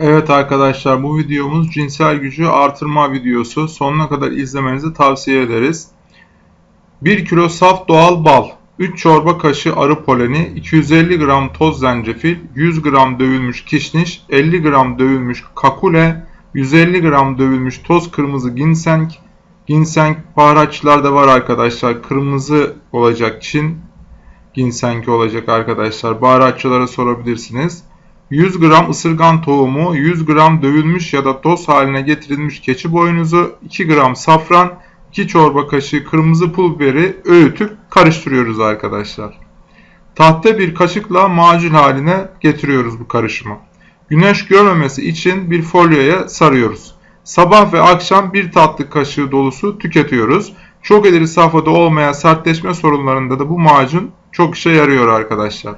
Evet arkadaşlar bu videomuz cinsel gücü artırma videosu. Sonuna kadar izlemenizi tavsiye ederiz. 1 kilo saf doğal bal, 3 çorba kaşığı arı poleni, 250 gram toz zencefil, 100 gram dövülmüş kişniş, 50 gram dövülmüş kakule, 150 gram dövülmüş toz kırmızı ginseng, ginseng baharatçılarda var arkadaşlar. Kırmızı olacak Çin ginseng olacak arkadaşlar. Baharatçılara sorabilirsiniz. 100 gram ısırgan tohumu, 100 gram dövülmüş ya da toz haline getirilmiş keçi boynuzu, 2 gram safran, 2 çorba kaşığı kırmızı pul biberi öğütüp karıştırıyoruz arkadaşlar. Tahta bir kaşıkla macun haline getiriyoruz bu karışımı. Güneş görmemesi için bir folyoya sarıyoruz. Sabah ve akşam bir tatlı kaşığı dolusu tüketiyoruz. Çok ileri safhada olmayan sertleşme sorunlarında da bu macun çok işe yarıyor arkadaşlar.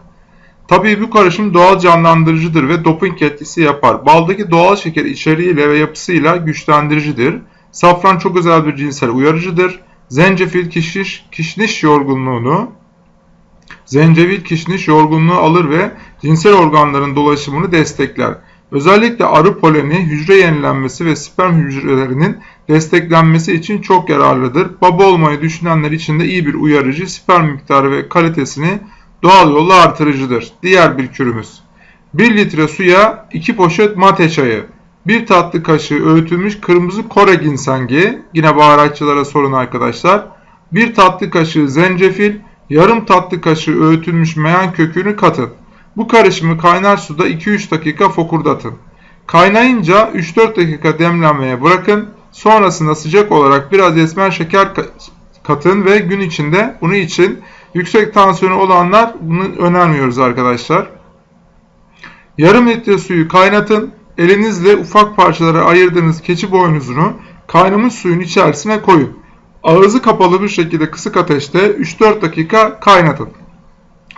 Tabii bu karışım doğal canlandırıcıdır ve doping etkisi yapar. Baldaki doğal şeker içeriğiyle ve yapısıyla güçlendiricidir. Safran çok özel bir cinsel uyarıcıdır. Zencefil kişniş, kişniş yorgunluğunu zencefil kişniş yorgunluğu alır ve cinsel organların dolaşımını destekler. Özellikle arı poleni hücre yenilenmesi ve sperm hücrelerinin desteklenmesi için çok yararlıdır. Baba olmayı düşünenler için de iyi bir uyarıcı, sperm miktarı ve kalitesini doğal yolla artırıcıdır. Diğer bir kürümüz. 1 litre suya 2 poşet mate çayı, 1 tatlı kaşığı öğütülmüş kırmızı Kore ginsengi, yine baharatçılara sorun arkadaşlar. 1 tatlı kaşığı zencefil, yarım tatlı kaşığı öğütülmüş meyan kökünü katın. Bu karışımı kaynar suda 2-3 dakika fokurdatın. Kaynayınca 3-4 dakika demlenmeye bırakın. Sonrasında sıcak olarak biraz esmer şeker katın ve gün içinde bunu için yüksek tansiyonu olanlar bunu önermiyoruz arkadaşlar. Yarım litre suyu kaynatın. Elinizle ufak parçalara ayırdığınız keçi boynuzunu kaynamış suyun içerisine koyun. Ağzı kapalı bir şekilde kısık ateşte 3-4 dakika kaynatın.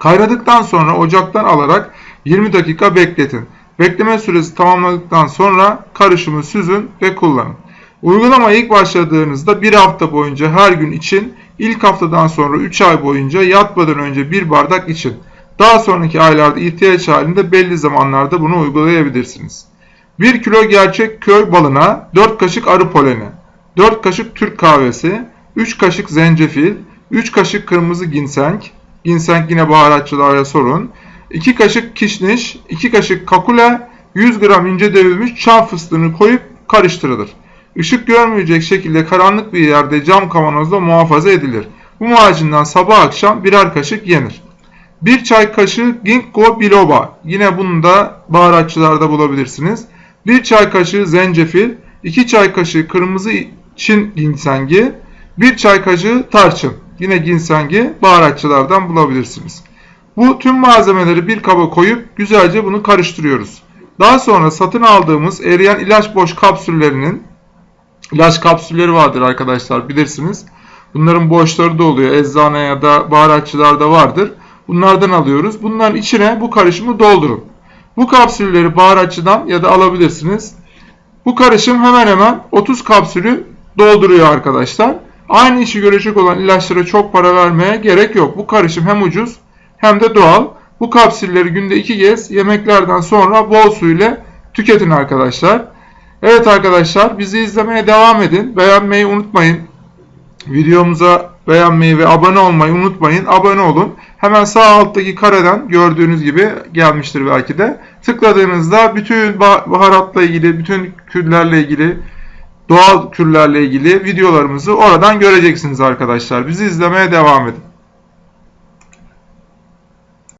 Kaynadıktan sonra ocaktan alarak 20 dakika bekletin. Bekleme süresi tamamladıktan sonra karışımı süzün ve kullanın. Uygulama ilk başladığınızda bir hafta boyunca her gün için, ilk haftadan sonra 3 ay boyunca yatmadan önce bir bardak için. Daha sonraki aylarda ihtiyaç halinde belli zamanlarda bunu uygulayabilirsiniz. 1 kilo gerçek köy balına 4 kaşık arı poleni, 4 kaşık Türk kahvesi, 3 kaşık zencefil, 3 kaşık kırmızı ginseng, ginseng yine baharatçılara sorun, 2 kaşık kişniş, 2 kaşık kakule, 100 gram ince dövülmüş çam fıstığını koyup karıştırılır. Işık görmeyecek şekilde karanlık bir yerde cam kavanozda muhafaza edilir. Bu macundan sabah akşam birer kaşık yenir. 1 çay kaşığı ginkgo biloba. Yine bunu da baharatçılarda bulabilirsiniz. 1 çay kaşığı zencefil, 2 çay kaşığı kırmızı Çin ginsengi, 1 çay kaşığı tarçın. Yine ginsengi baharatçılardan bulabilirsiniz. Bu tüm malzemeleri bir kaba koyup güzelce bunu karıştırıyoruz. Daha sonra satın aldığımız eriyen ilaç boş kapsüllerinin ilaç kapsülleri vardır arkadaşlar bilirsiniz. Bunların boşları da oluyor. Eczane ya da baharatçılarda vardır. Bunlardan alıyoruz. Bunların içine bu karışımı doldurun. Bu kapsülleri baharatçıdan ya da alabilirsiniz. Bu karışım hemen hemen 30 kapsülü dolduruyor arkadaşlar. Aynı işi görecek olan ilaçlara çok para vermeye gerek yok. Bu karışım hem ucuz hem de doğal. Bu kapsülleri günde 2 kez yemeklerden sonra bol su ile tüketin arkadaşlar. Evet arkadaşlar bizi izlemeye devam edin. Beğenmeyi unutmayın. Videomuza beğenmeyi ve abone olmayı unutmayın. Abone olun. Hemen sağ alttaki kareden gördüğünüz gibi gelmiştir belki de. Tıkladığınızda bütün baharatla ilgili, bütün kürlerle ilgili, doğal kürlerle ilgili videolarımızı oradan göreceksiniz arkadaşlar. Bizi izlemeye devam edin.